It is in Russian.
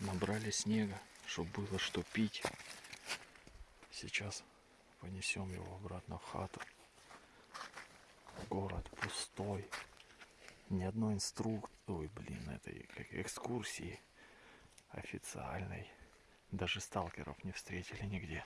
Набрали снега, чтобы было что пить. Сейчас понесем его обратно в хату. Город пустой. Ни одной инструкции, Ой, блин, этой как экскурсии официальной. Даже сталкеров не встретили нигде.